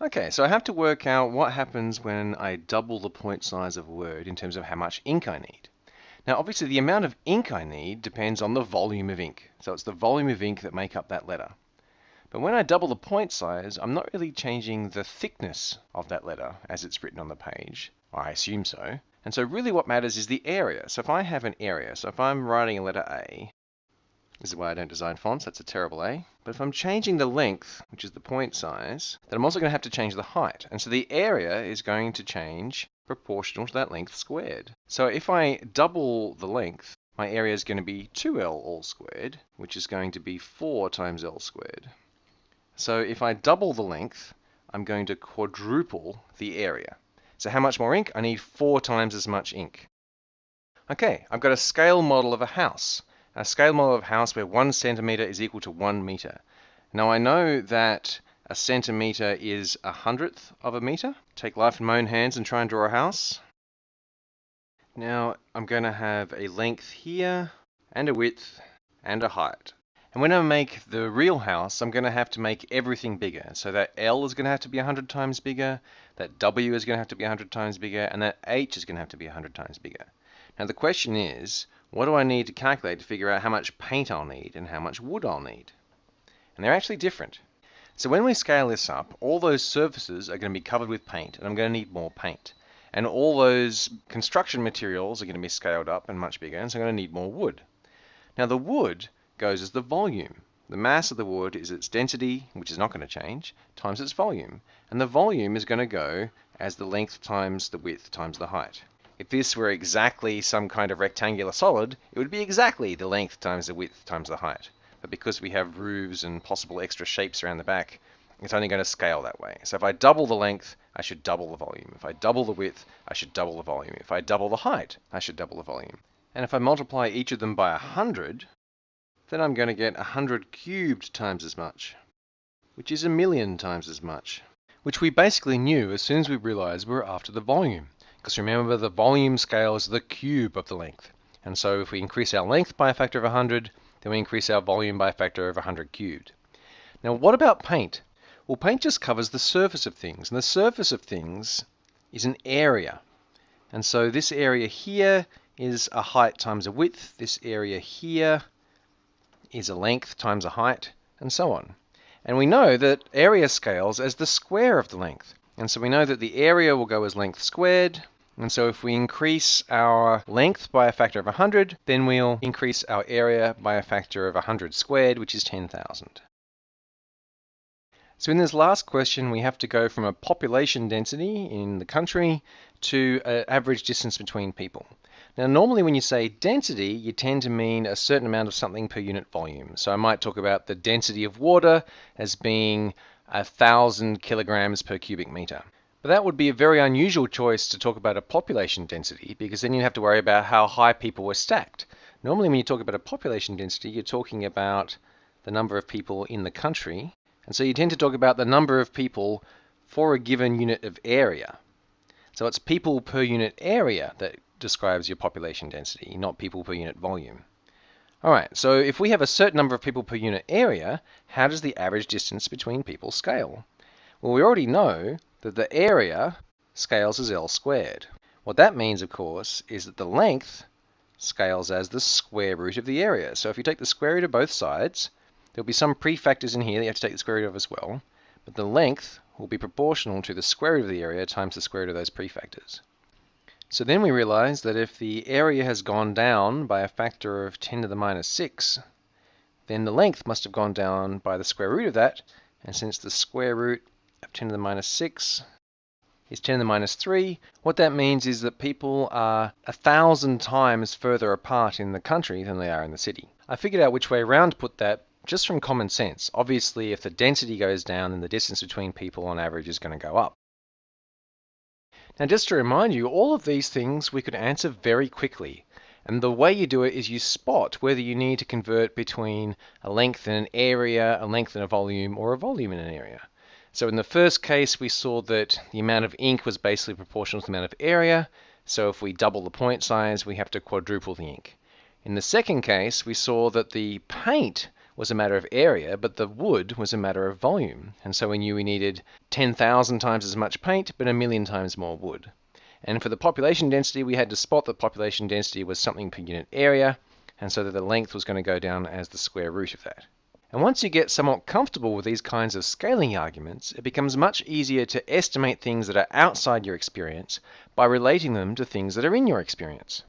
Okay, so I have to work out what happens when I double the point size of a word in terms of how much ink I need. Now, obviously, the amount of ink I need depends on the volume of ink. So it's the volume of ink that make up that letter. But when I double the point size, I'm not really changing the thickness of that letter as it's written on the page. I assume so. And so really what matters is the area. So if I have an area, so if I'm writing a letter A, this is why I don't design fonts, that's a terrible A. But if I'm changing the length, which is the point size, then I'm also going to have to change the height. And so the area is going to change proportional to that length squared. So if I double the length, my area is going to be 2L all squared, which is going to be 4 times L squared. So if I double the length, I'm going to quadruple the area. So how much more ink? I need four times as much ink. Okay, I've got a scale model of a house a scale model of house where one centimeter is equal to one meter. Now I know that a centimeter is a hundredth of a meter. Take life in my own hands and try and draw a house. Now I'm going to have a length here and a width and a height. And when I make the real house, I'm going to have to make everything bigger. So that L is going to have to be 100 times bigger, that W is going to have to be 100 times bigger, and that H is going to have to be 100 times bigger. Now the question is, what do I need to calculate to figure out how much paint I'll need and how much wood I'll need? And they're actually different. So when we scale this up, all those surfaces are going to be covered with paint, and I'm going to need more paint. And all those construction materials are going to be scaled up and much bigger, and so I'm going to need more wood. Now the wood goes as the volume. The mass of the wood is its density, which is not going to change, times its volume. And the volume is going to go as the length times the width times the height. If this were exactly some kind of rectangular solid, it would be exactly the length times the width times the height. But because we have roofs and possible extra shapes around the back, it's only going to scale that way. So if I double the length, I should double the volume. If I double the width, I should double the volume. If I double the height, I should double the volume. And if I multiply each of them by 100, then I'm going to get 100 cubed times as much, which is a million times as much, which we basically knew as soon as we realized we were after the volume. Because remember, the volume scale is the cube of the length. And so if we increase our length by a factor of 100, then we increase our volume by a factor of 100 cubed. Now, what about paint? Well, paint just covers the surface of things. And the surface of things is an area. And so this area here is a height times a width. This area here is a length times a height, and so on. And we know that area scales as the square of the length. And so we know that the area will go as length squared, and so if we increase our length by a factor of 100, then we'll increase our area by a factor of 100 squared, which is 10,000. So in this last question, we have to go from a population density in the country to an average distance between people. Now, normally when you say density, you tend to mean a certain amount of something per unit volume. So I might talk about the density of water as being a thousand kilograms per cubic meter. But that would be a very unusual choice to talk about a population density because then you'd have to worry about how high people were stacked. Normally, when you talk about a population density, you're talking about the number of people in the country. And so you tend to talk about the number of people for a given unit of area. So it's people per unit area that describes your population density, not people per unit volume. All right, so if we have a certain number of people per unit area, how does the average distance between people scale? Well, we already know that the area scales as L squared. What that means, of course, is that the length scales as the square root of the area. So if you take the square root of both sides, there'll be some prefactors in here that you have to take the square root of as well, but the length will be proportional to the square root of the area times the square root of those prefactors. So then we realize that if the area has gone down by a factor of 10 to the minus 6, then the length must have gone down by the square root of that, and since the square root of 10 to the minus 6 is 10 to the minus 3. What that means is that people are a thousand times further apart in the country than they are in the city. I figured out which way around to put that just from common sense. Obviously, if the density goes down, then the distance between people on average is going to go up. Now, just to remind you, all of these things we could answer very quickly. And the way you do it is you spot whether you need to convert between a length in an area, a length in a volume, or a volume in an area. So in the first case, we saw that the amount of ink was basically proportional to the amount of area. So if we double the point size, we have to quadruple the ink. In the second case, we saw that the paint was a matter of area, but the wood was a matter of volume. And so we knew we needed 10,000 times as much paint, but a million times more wood. And for the population density, we had to spot that population density was something per unit area, and so that the length was going to go down as the square root of that. And once you get somewhat comfortable with these kinds of scaling arguments, it becomes much easier to estimate things that are outside your experience by relating them to things that are in your experience.